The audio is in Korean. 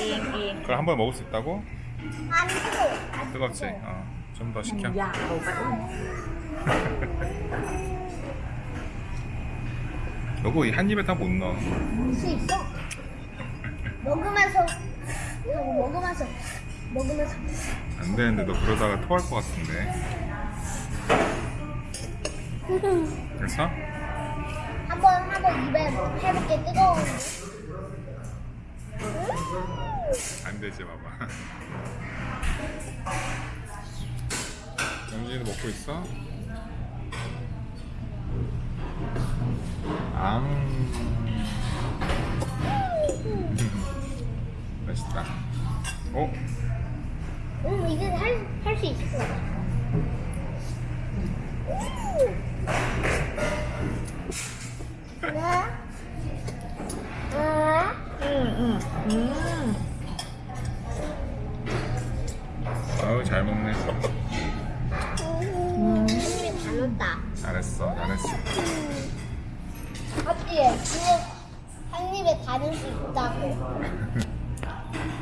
예, 예. 그걸 한 번에 먹을 수 있다고? 안 뜨겁지? 어. 좀 더 시켜. 야, 요거 한 입에 다 못 넣어. 할수 있어. 먹으면서 먹으면서 먹으면서. 안 되는데 너 그러다가 토할 것 같은데. 됐어? 한번 한번 입에 뭐, 해볼게 뜨거운. 응? 안 되지 봐봐. 영진이도 먹고 있어? 앙 맛있다. 어? 응 이제 할할 수 있을 것 같아. 하나, 하나, 잘 먹네 한입에 다 넣었다. 잘했어 잘했어? 그거 한 입에 다 넣을 수 있다고.